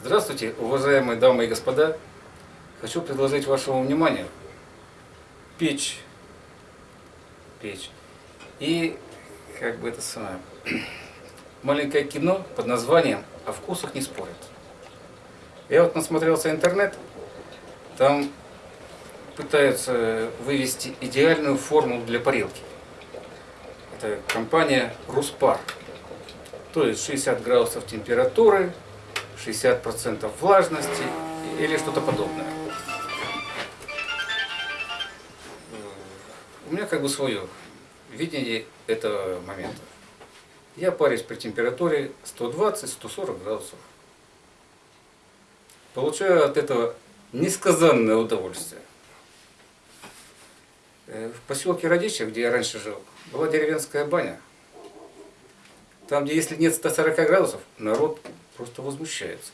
Здравствуйте, уважаемые дамы и господа. Хочу предложить вашему вниманию печь. Печь. И, как бы это самое, маленькое кино под названием «О вкусах не спорят». Я вот насмотрелся интернет, там пытаются вывести идеальную формулу для парилки. Это компания Руспар. То есть 60 градусов температуры, 60% влажности или что-то подобное. У меня как бы свое видение этого момента. Я парюсь при температуре 120-140 градусов. Получаю от этого несказанное удовольствие. Э, В поселке Радича, где я раньше жил, была деревенская баня. Там, где если нет 140 градусов, народ просто возмущается.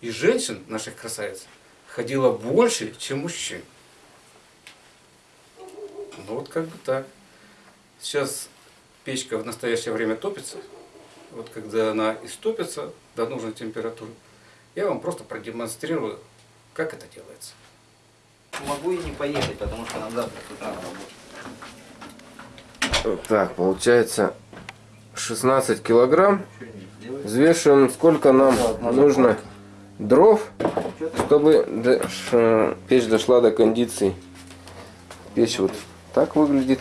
И женщин, наших красавиц, ходило больше, чем мужчин. Ну вот как бы так. Сейчас печка в настоящее время топится. Вот когда она истопится до нужной температуры, я вам просто продемонстрирую, как это делается. Могу и не поехать, потому что нам завтра с утра на работу. Так, получается 16 килограмм. Взвешиваем, сколько нам нужно дров, чтобы печь дошла до кондиции. Печь вот так выглядит.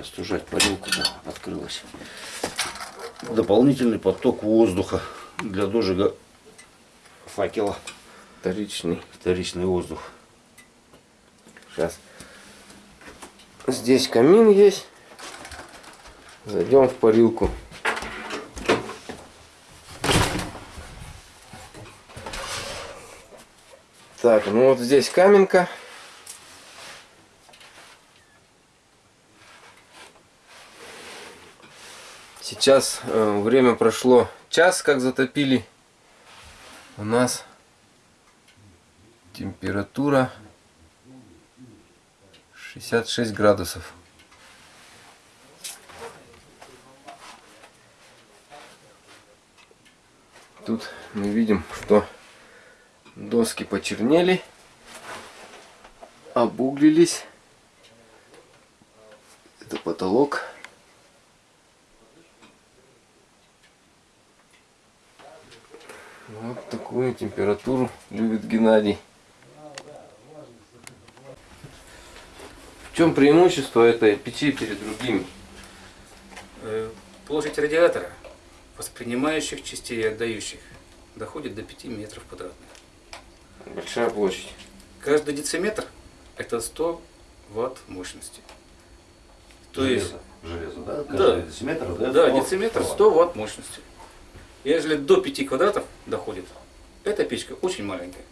Остужать парилку открылась. Дополнительный поток воздуха для дожига факела. Вторичный. Вторичный воздух. Сейчас. Здесь камин есть. Зайдем в парилку. Так, ну вот здесь каменка. Сейчас э, время прошло час, как затопили. У нас температура 66 градусов. Тут мы видим, что доски почернели, обуглились. Это потолок. Вот такую температуру любит Геннадий. Чем преимущество этой печи перед другими? Э, Площадь радиатора, воспринимающих частей и отдающих, доходит до 5 метров квадратных. Большая площадь. Каждый дециметр – это 100 ватт мощности. То есть, Железо, да? Да. Каждый дециметр, да? да, Сто- дециметр сто 100 ватт мощности. Если до 5 квадратов доходит, эта печка очень маленькая.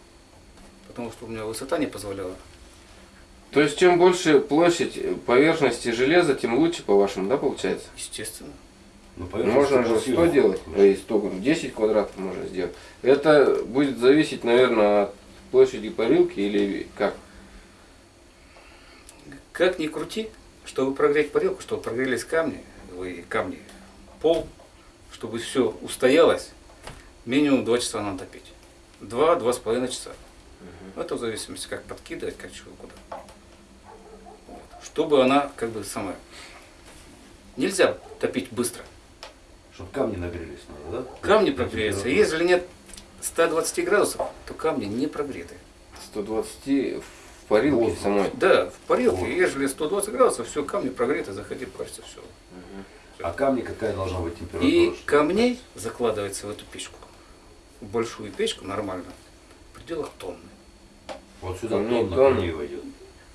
Потому что у меня высота не позволяла. То есть чем больше площадь поверхности железа, тем лучше, по-вашему, да, получается? Естественно. Ну, Можно же красивая. 100 делать, и 100, 10 квадратов можно сделать. Это будет зависеть, наверное, от площади парилки или как? Как ни крути, чтобы прогреть парилку, чтобы прогрелись камни, вы камни, пол, чтобы все устоялось, минимум 2 часа надо топить. 2-2,5 часа. Это в зависимости, как подкидывать, как чего куда. Вот. Чтобы она, как бы, самая... Нельзя топить быстро. Чтобы камни нагрелись надо, да? Камни прогреются. Если нет 120 градусов, то камни не прогреты. 120 в парилке Воздух. самой. Да, в парилке, Вот. если 120 градусов, все, камни прогреты, заходи, парься, все. А камни какая должна быть температура? И камней закладывается в эту печку, в большую печку нормально, в пределах тонны. Вот сюда тонна тонна. камней войдет.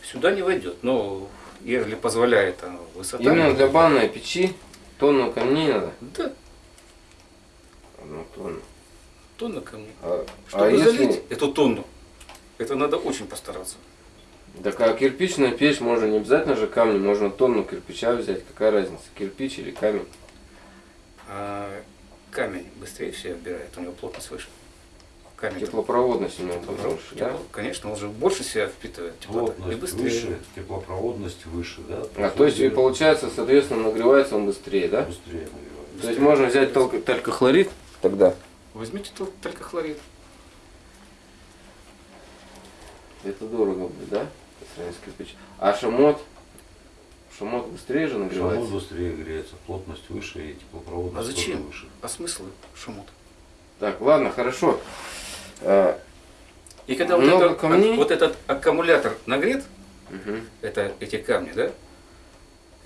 Сюда не войдет, но если позволяет а, высота. Именно для банной печи тонну камней надо. Да, Одну тонну. тонна камней. А, Чтобы а если... залить эту тонну, это надо очень постараться. Так а кирпичная печь можно не обязательно же камни, можно тонну кирпича взять. Какая разница, кирпич или камень? А камень быстрее все отбирает, у него плотность выше. Камень. Теплопроводность у него больше, да? Конечно, он же больше себя впитывает теплоты. И быстрее. выше, теплопроводность выше, да? А то есть и получается, соответственно, нагревается он быстрее, да? Быстрее нагревается. То есть можно взять только, только хлорид тогда. Возьмите тол- только хлорид. Это дорого будет, да? По сравнению с кирпичом. А шамот? Шамот быстрее же Шамот нагревается? быстрее греется, плотность выше и теплопроводность А зачем? выше. А смысл шумот? Так, ладно, хорошо. А, И когда вот, это- камней? вот этот аккумулятор нагрет, мгм. это эти камни, да?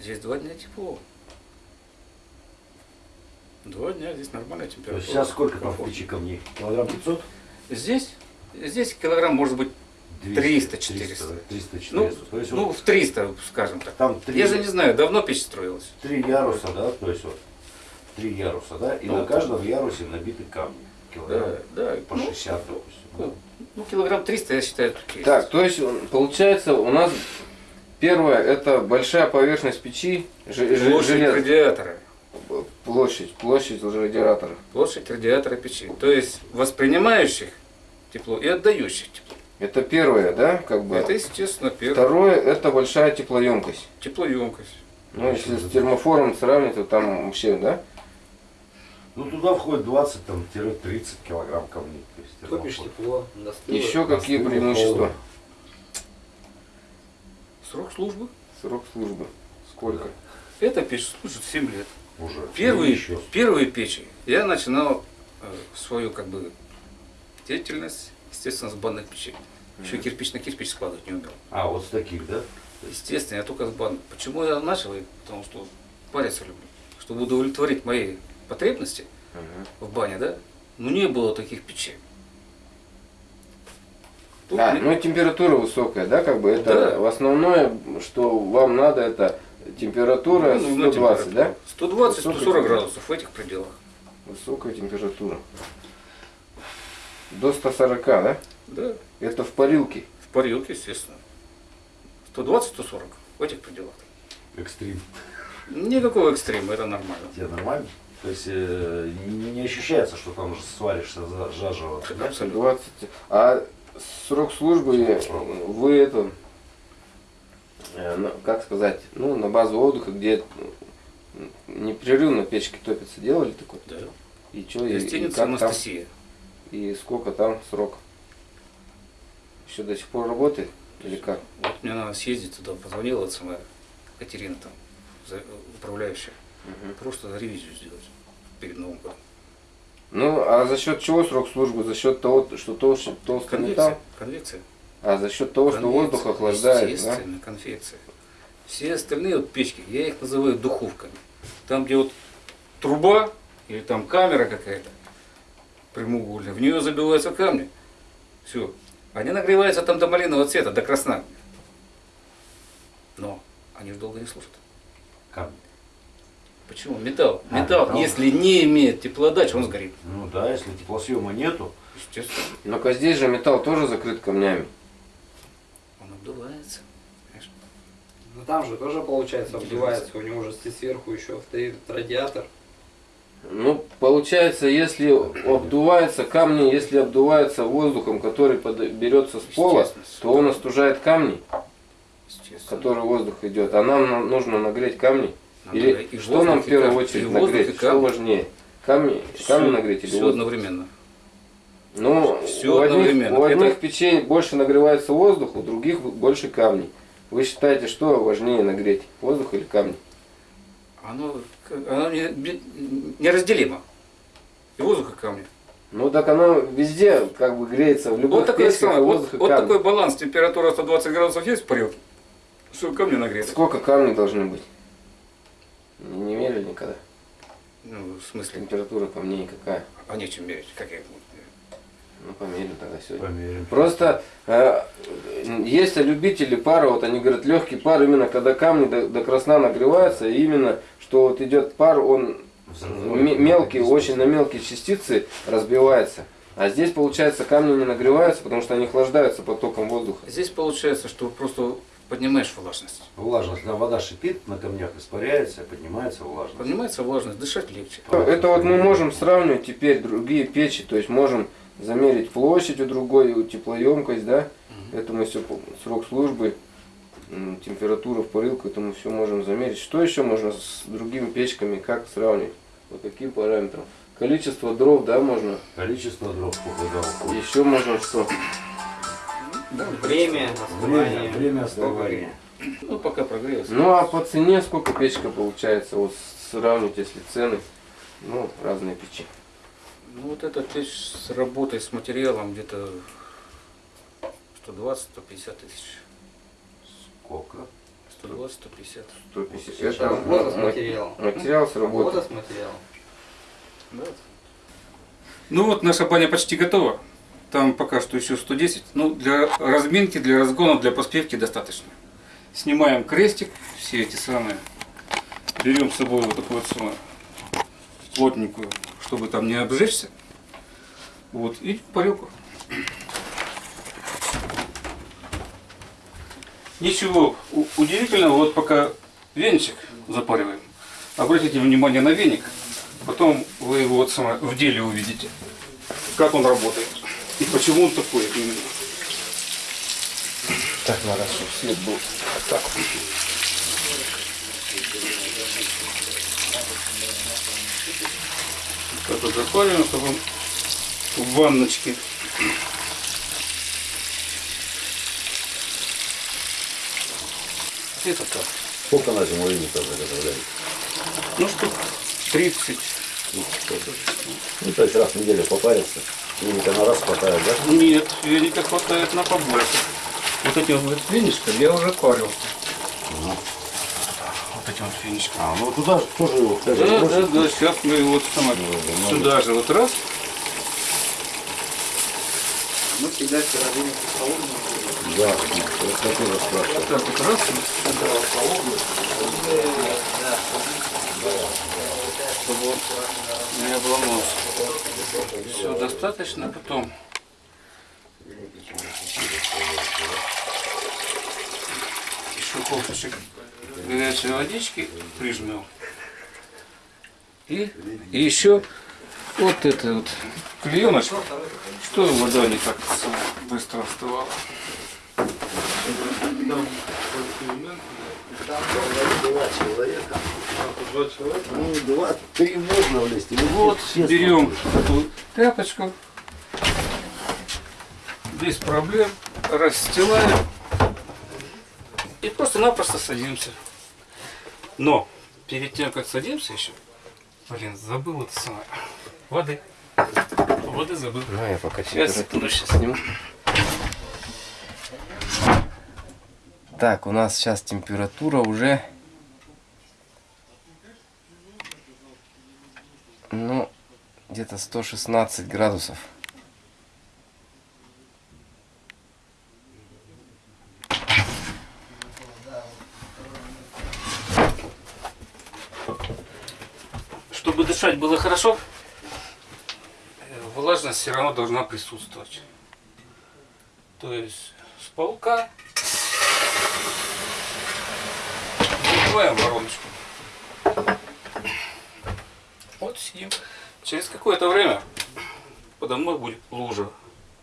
Здесь два дня тепло. Два дня здесь нормальная То температура. есть сейчас сколько там в камней? Килограмм 500? Здесь, здесь килограмм может быть, 300, 400. 300, 400. ну, то есть ну вот в 300, скажем так. там три, Я же не знаю, давно печь строилась. три яруса, да? То есть вот три яруса, да? И Ну, на каждом ярусе набиты камни. Килограмм Да, да. по ну, 60, допустим. ну, ну, килограмм 300, я считаю, тут есть. Так, то есть получается у нас первое это большая поверхность печи, Площадь желез- радиатора. площадь, площадь радиатора. Площадь радиатора печи. То есть воспринимающих тепло и отдающих тепло. Это первое, да, как бы. Это, естественно, первое. Второе это большая теплоемкость. Теплоемкость. Ну, если с термофором сравнивать, то там вообще, да? Ну туда входит 20-30 килограмм камней. То есть Топишь тепло, достыло. Еще какие Настыло, преимущества? холодно. Срок службы. Срок службы. Сколько? Эта печь служит 7 лет. Уже. Первые, еще. первые печи я начинал э, свою как бы деятельность, естественно, с банных печей. Еще кирпич на кирпич складывать не умел. А, вот с таких, да? Естественно, я только с банных. Почему я начал? Потому что париться люблю. Чтобы удовлетворить мои потребности в бане, да? Ну не было таких печей. Тут А, мне- ну температура высокая, да, как бы это Да. в основное, что вам надо, это температура ну, нужна 120, да? температура. 120-140 Высокая градусов в этих пределах. Высокая температура. До 140, да? Да, Это в парилке. в парилке, естественно. 120-140 в этих пределах. Экстрим. Никакого экстрима, это нормально. Тебе нормально? То есть э, не, не ощущается, что там уже сваришься за- заживо. да? Абсолютно. 20. А срок службы э, вы это, э, как сказать, ну, на базу отдыха, где м, непрерывно печки топятся, делали такое? Да. И что, и, и как там? Анастасия. И сколько там срок? Еще до сих пор работает? Или как? Вот мне надо съездить туда, позвонила эта самая Катерина там, управляющая. Мгм. Просто ревизию сделать перед Новым годом. Ну, а за счет чего срок службы? За счет того, что толще, толстый металл? Конвекция. Конвекция. А за счет того, что Конвекция, воздух охлаждает, да? Естественно, конвекция. Все остальные вот печки, я их называю духовками. Там, где вот труба или там камера какая-то прямоугольная, в нее забиваются камни. Все. Они нагреваются там до малинового цвета, до красна. Но они же долго не служат. Камни. Почему? Металл. А, Металл, металл. если не имеет теплоотдачи, он сгорит. Ну да, если теплосъема нету, Естественно. Но-ка здесь же металл тоже закрыт камнями. Он обдувается. Понимаешь? Ну там же тоже получается обдувается, у него же сверху еще стоит радиатор. Ну, получается, если обдувается камни, если обдувается воздухом, который берется с пола, то он остужает камни, который воздух идет. А нам на- нужно нагреть камни. Или и что нам в воздух, и первую камни. очередь И воздух, нагреть? и Что важнее? Камни, камни нагреть или Все воздух? одновременно. Ну, Всё у одних, одновременно. у одних Это- печей больше нагревается воздух, у других больше камней. Вы считаете, что важнее нагреть? Воздух или камни? Оно, оно не- не- неразделимо. И воздух, и камни. Ну так оно везде как бы греется, в любых Вот такой, печках и вот, воздух и вот камни. такой баланс. Температура 120 градусов есть в парилке. Все, камни нагреты. Сколько камней должны быть? Не, не мерили никогда. Ну, в смысле, Температура по мне никакая. а нечем мерить. Как я их буду мерить? Ну, померим тогда сегодня. померим. Просто э, есть любители пара, вот они говорят, легкий пар, именно когда камни до, до красна нагреваются, и именно, что вот идет пар, он Взрывной, м- мелкий, да, очень на мелкие частицы разбивается. А здесь, получается, камни не нагреваются, потому что они охлаждаются потоком воздуха. Здесь получается, что просто поднимаешь влажность. Влажность, да, вода шипит, на камнях испаряется, поднимается влажность. Поднимается влажность, дышать легче. Это вот мы можем сравнивать теперь другие печи, то есть можем замерить площадь у другой, теплоемкость, да, это мы все, срок службы, температура в парилку, это мы все можем замерить. Что еще можно с другими печками, как сравнивать? По каким параметрам? Количество дров, да, можно. Количество дров показал. Еще можно что? Время, Время, основание. время основания. Ну, пока прогрелось. Ну а по цене сколько печка получается? Вот сравнить, если цены, ну, разные печи. Ну, вот эта печь с работой, с материалом где-то 120-150 тысяч. Сколько? 120-150. 150. Сейчас Это работа с ма- материалом. материал с работы. Работа с материалом. Да. Ну вот наша баня почти готова. Там пока что еще 110. Ну, для разминки, для разгона, для поспевки достаточно. Снимаем крестик, все эти самые. Берем с собой вот такую вот самую плотненькую, чтобы там не обжечься. Вот, и парилку. Ничего удивительного, вот пока венчик запариваем. Обратите внимание на веник, потом вы его вот сама в деле увидите, как он работает и почему он такой именно. Так, надо, чтобы свет был. Так. Так вот запариваем, чтобы он в ванночке. Это так. Сколько на зиму лимитов заготовляете? Ну штук 30. Ну, то есть раз в неделю попариться. Лимита на раз хватает, да? Нет, веника хватает на побольше. Вот этим вот веничком я уже парил. Вот этим вот веничком. А, ну туда же тоже его Да, да, бросить? да, сейчас мы вот сама сюда же вот раз. Мы всегда в середине холодного. Да, вот хотел вас спрашивать. Так вот раз. Чтобы не обломался. Все достаточно, потом. Еще ковшичек горячей водички прижмем. И, и еще вот это вот клееночка, что вода не так быстро остывала. Ну, два, три можно влезть. или Вот, все берем эту тряпочку, без проблем, расстилаем и просто-напросто садимся. Но перед тем, как садимся еще, блин, забыл это самое, воды. Воды забыл. Ну, я пока Сейчас, секунду, сейчас. сниму. Так, у нас сейчас температура уже... Ну, где-то 116 градусов. Чтобы дышать было хорошо, э, влажность все равно должна присутствовать. То есть с полка закрываем вороночку. Вот сидим. Через какое-то время подо мной будет лужа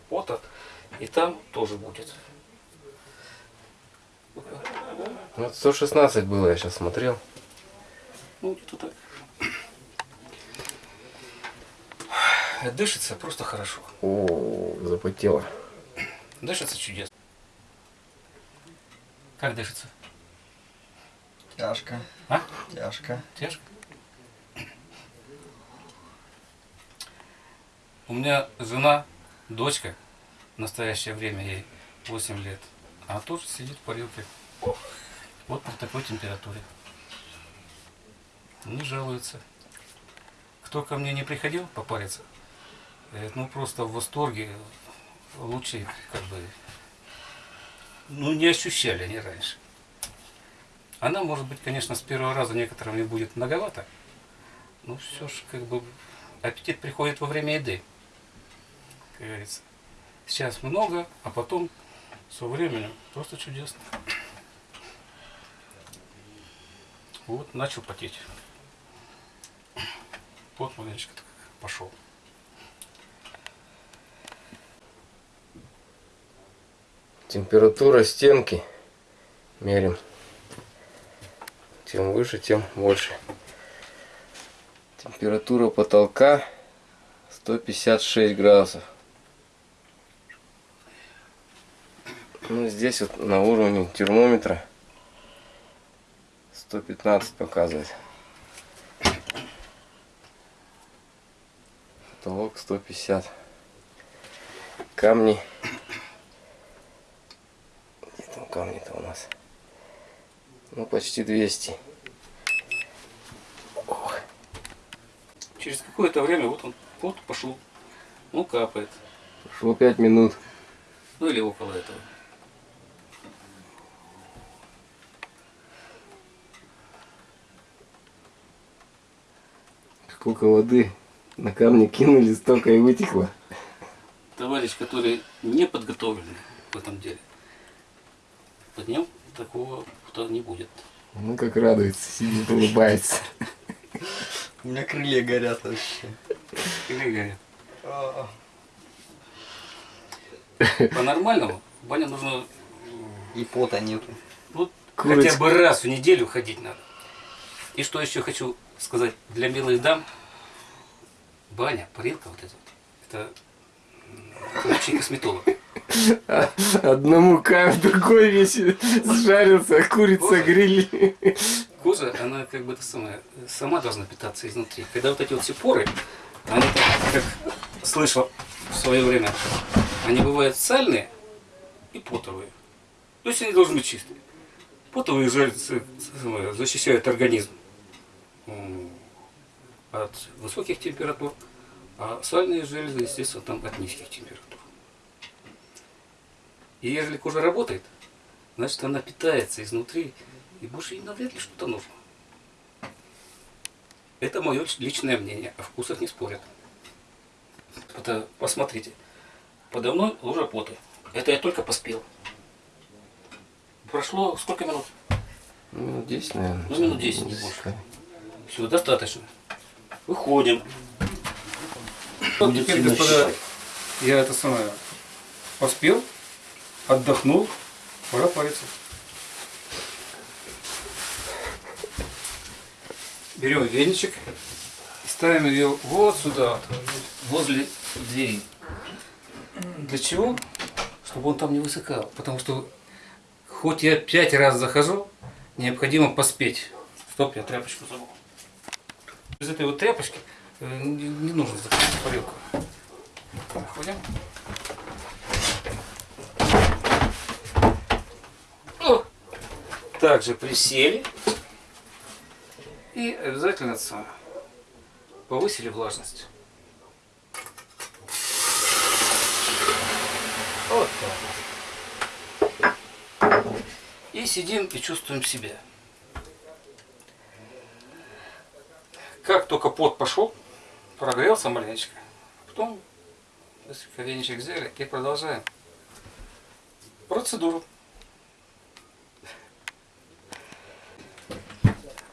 пота, и там тоже будет. Вот 116 было, я сейчас смотрел. Ну, где-то так. Дышится просто хорошо. О, запотело. Дышится чудесно. Как дышится? Тяжко. А? Тяжко. Тяжко? У меня жена, дочка, в настоящее время ей 8 лет, а тоже сидит в парилке. Вот при такой температуре. Не жалуется. Кто ко мне не приходил попариться, э, ну просто в восторге, лучше как бы, ну не ощущали они раньше. Она, может быть, конечно, с первого раза некоторым не будет многовато, но все же, как бы, аппетит приходит во время еды, как говорится. Сейчас много, а потом со временем просто чудесно. Вот, начал потеть. вот маленечко так пошел. Температура стенки мерим. Чем выше, тем больше. Температура потолка 156 градусов. Ну, здесь вот на уровне термометра 115 показывает. Потолок 150. Камни. Где там камни-то у нас? Ну, почти 200. Ох. Через какое-то время вот он вот пошел. Ну, капает. Прошло 5 минут. Ну или около этого. Сколько воды на камни кинули, столько и вытекло. Товарищ, который не подготовленный в этом деле, под ним такого что не будет. Ну, как радуется, сидит, улыбается. У меня крылья горят вообще. Или говорят, А, По-нормальному баня нужно И пота нету. ну, Курочка. хотя бы раз в неделю ходить надо. И что еще хочу сказать для милых дам. Баня, парилка вот эта вот, это м, лучший косметолог. Одному кайф, другой весь сжарился, курица гриль. Кожа, она как бы это самое, сама должна питаться изнутри. Когда вот эти вот все поры, они, как слышал в свое время, они бывают сальные и потовые. То есть они должны быть чистые. Потовые защищают организм от высоких температур, а сальные железы, естественно, там от низких температур. И если кожа работает, значит она питается изнутри, и больше ей навряд ли что-то нужно. Это мое личное мнение, о вкусах не спорят. Это, посмотрите, подо мной лужа поты. Это я только поспел. Прошло сколько минут? Ну, 10, наверное. Ну, минут 10, не больше. Все, достаточно. Выходим. Вот теперь, господа, я это самое поспел, отдохнул, пора париться. Берем веничек и ставим ее вот сюда, возле двери. Для чего? Чтобы он там не высыхал. Потому что хоть я пять раз захожу, необходимо поспеть. Стоп, я тряпочку забыл. Из этой вот тряпочки э, не нужно закрыть парилку. Заходим. О! Также присели. И обязательно повысили влажность. Вот так. И сидим и чувствуем себя. Как только пот пошел, прогрелся маленечко, потом быстренько веничек взяли и продолжаем процедуру.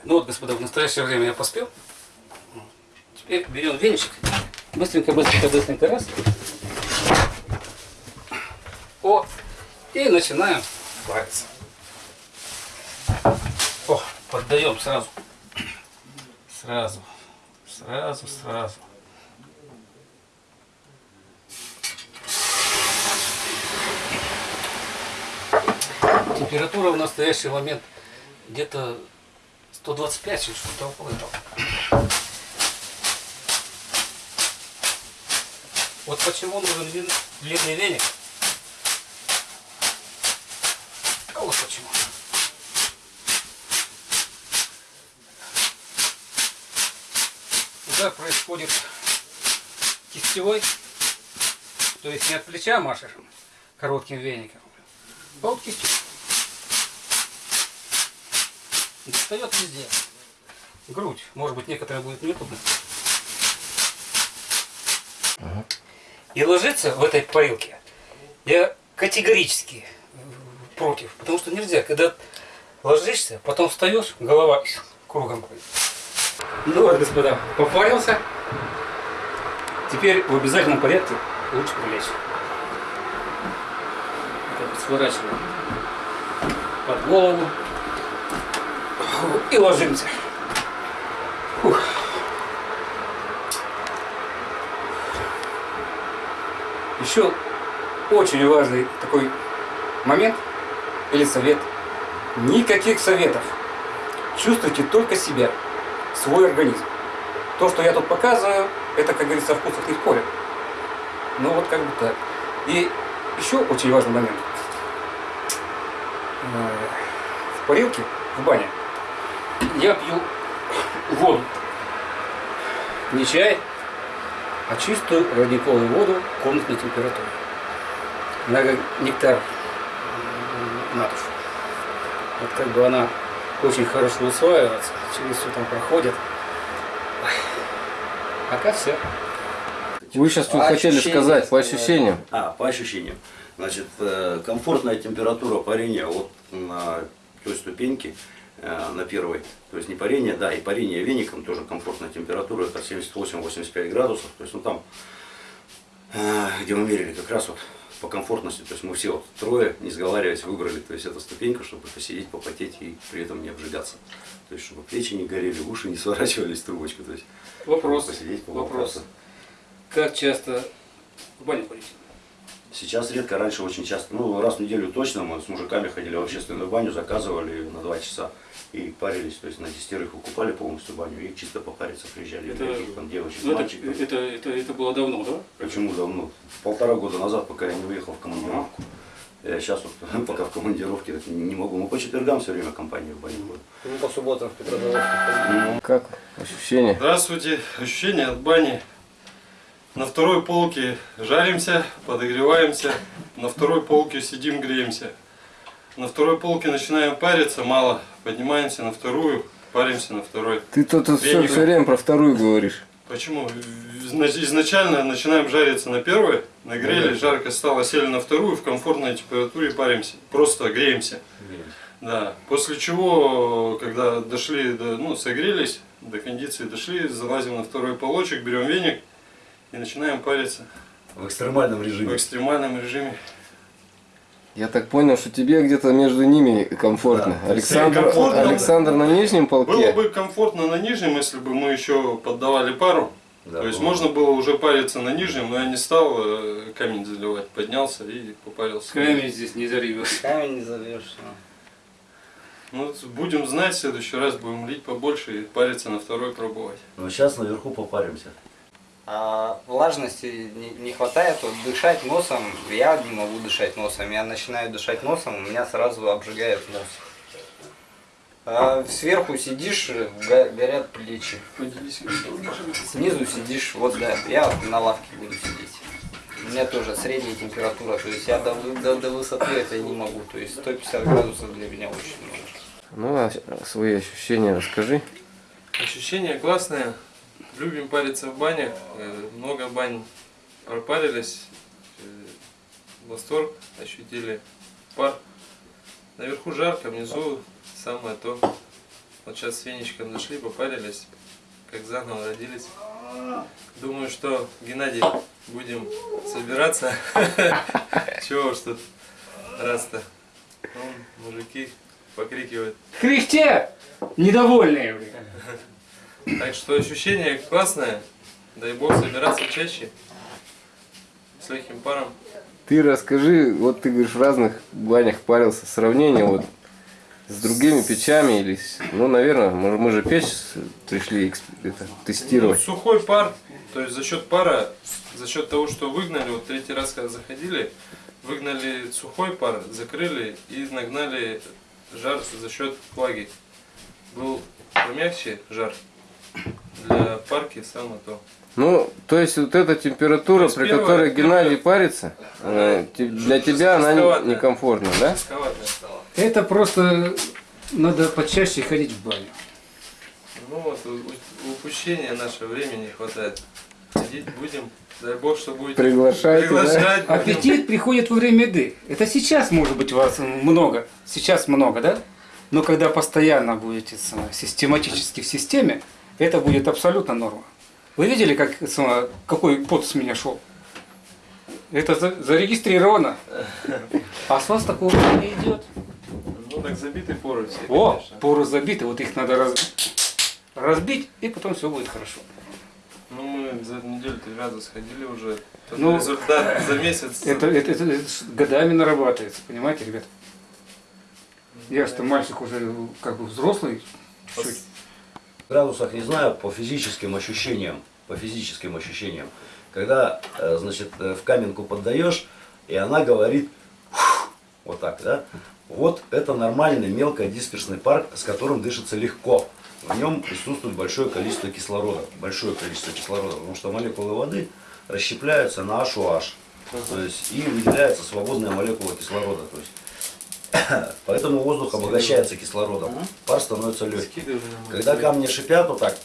Ну вот, господа, в настоящее время я поспел. Теперь берем веничек, быстренько, быстренько, быстренько раз. О, и начинаем париться. О, поддаем сразу. Сразу, сразу, сразу. Температура в настоящий момент где-то 125 или что-то около этого. Вот почему нужен длинный веник. А вот почему. Удар происходит кистевой, то есть не от плеча машешь коротким веником, а вот кистью. Достает везде. Грудь. Может быть, некоторые будет неудобно. И ложиться в этой парилке я категорически против. Потому что нельзя, когда ложишься, потом встаешь, голова кругом. Ну вот, господа, попарился. Теперь в обязательном порядке лучше прилечь. Сворачиваем под голову и ложимся. Фух. Еще очень важный такой момент или совет. Никаких советов. Чувствуйте только себя, свой организм. То, что я тут показываю, это, как говорится, вкус от их поля. Ну вот как бы так. И еще очень важный момент. Э, В парилке, в бане, я пью воду. Не чай, а чистую родниковую воду комнатной температуры. Она как нектар м, матушки. Вот как бы она очень хорошо усваивается, через все там проходит. Пока все. Вы сейчас По хотели ощущениям, сказать, по ощущениям. А, по ощущениям. Значит, э, комфортная температура парения вот на той ступеньке, на первой, то есть не парение, да, и парение веником тоже комфортная температура, это 78-85 градусов, то есть ну там, э, где мы мерили как раз вот по комфортности, то есть мы все вот трое, не сговариваясь, выбрали, то есть эту ступеньку, чтобы посидеть, попотеть и при этом не обжигаться. То есть, чтобы плечи не горели, уши не сворачивались в трубочку, то есть Вопрос. посидеть, Вопрос. Как часто в баню ходите? Сейчас редко, раньше очень часто. Ну, раз в неделю точно мы с мужиками ходили в общественную баню, заказывали на два часа и парились. То есть на десятерых выкупали полностью баню и чисто попариться приезжали. Это- Никаких там девочек, Ну, это, мальчиков. это, это, это было давно, да? Почему давно? Полтора года назад, пока я не уехал в командировку. Я сейчас вот, пока в командировке, не могу. Мы по четвергам все время компанию в баню ходим. Ну, по субботам в Петрозаводске. Как ощущения? Здравствуйте. Ощущения от бани. На второй полке жаримся, подогреваемся. На второй полке сидим, греемся. На второй полке начинаем париться, мало. Поднимаемся на вторую, паримся на второй. Ты тут все, все время про вторую говоришь. Почему? Изна- Изначально начинаем жариться на первой, нагрели, жарко стало, сели на вторую, в комфортной температуре паримся. Просто греемся. Да. После чего, когда дошли, до, ну, согрелись, до кондиции дошли, залазим на второй полочек, берем веник и начинаем париться В экстремальном в режиме. экстремальном режиме. Я так понял, что тебе где-то между ними комфортно. Да. Александр, Комфортно. Александр на нижнем Было полке. бы комфортно на нижнем, если бы мы еще поддавали пару. Да, То есть было. можно было уже париться на нижнем, но я не стал э, камень заливать. Поднялся и попарился. Камень здесь не заревешь. Камень не зовешь. Ну, будем знать, в следующий раз будем лить побольше и париться на второй пробовать. Но сейчас наверху попаримся. А влажности не, хватает, вот дышать носом, я не могу дышать носом, я начинаю дышать носом, у меня сразу обжигает нос. А сверху сидишь, го- горят плечи. Снизу сидишь, вот да, я на лавке буду сидеть. У меня тоже средняя температура, то есть я до, до, до высоты это не могу, то есть 150 градусов для меня очень много. Ну, а свои ощущения расскажи. Ощущения классные. Любим париться в бане. Э, Много бань пропарились. Э, Восторг ощутили. Пар. Наверху жарко, внизу самое то. Вот сейчас с веничком зашли, попарились. Как заново родились. Думаю, что, Геннадий, будем собираться. Чего уж тут раз-то. Мужики покрикивают. Кряхтя! Недовольные, блин. Так что ощущение классное. Дай бог собираться чаще. С легким паром. Ты расскажи, вот ты говоришь, в разных банях парился, сравнение вот с другими печами или, ну, наверное, мы, мы же печь пришли это, Ну, тестировать. сухой пар, то есть за счет пара, за счет того, что выгнали, вот третий раз, когда заходили, выгнали сухой пар, закрыли и нагнали жар за счет влаги. Был помягче жар. Для парки самое то. Ну, то есть вот эта температура, при первое- которой Геннадий первое- парится, э, те- для тебя она некомфортна, да? Это просто надо почаще ходить в баню. Ну вот, у- у- упущения нашего времени не хватает. Ходить будем. Дай бог, что будете Приглашайте, да? приглашать. будем. Аппетит приходит во время еды. Это сейчас может быть у вас много. Сейчас много, да? Но когда постоянно будете самое, систематически в системе, это будет абсолютно норма. Вы видели, как, какой пот с меня шел? Это за- зарегистрировано. А с вас такого не идет. Ну так забиты поры все, О, конечно. поры забиты, вот их надо раз- разбить, и потом все будет хорошо. Ну мы за неделю три раза сходили уже. Тот Ну, результат за месяц. Это, это, это- это годами нарабатывается, понимаете, ребят? Я что мальчик уже как бы взрослый, чуть-чуть. Градусах не знаю, по физическим ощущениям, по физическим ощущениям, когда, э, значит, э, в каменку поддаешь, и она говорит вот так, да, вот это нормальный мелкодисперсный пар, с которым дышится легко. В нем присутствует большое количество кислорода, большое количество кислорода, потому что молекулы воды расщепляются на H-OH, то есть и выделяется свободная молекула кислорода, то есть поэтому воздух обогащается кислородом, пар становится легким. Когда камни шипят, вот так,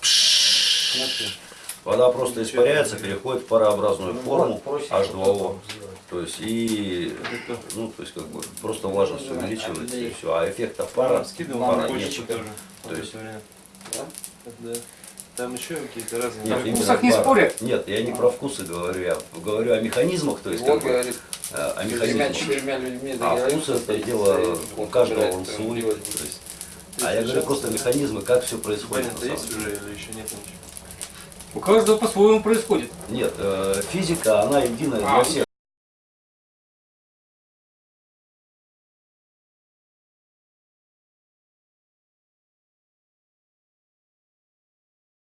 вода просто испаряется, переходит в парообразную форму H2O. То есть и ну, то есть как бы просто влажность увеличивается и все. А эффекта пара, пара нет. тоже. То есть-. Да. Там еще какие-то разные. Нет, О вкусах не спорят. Нет, я не про вкусы говорю, я говорю о механизмах, то есть как Вот бы, говорит, э, о механизмах. тремя-четырьмя людьми А договорился, вкус это дело у каждого он свой. То есть, а я говорю просто механизмы, как все происходит. самом есть уже или еще нет ничего? У каждого по-своему происходит. Нет, э, физика, она единая А, для всех.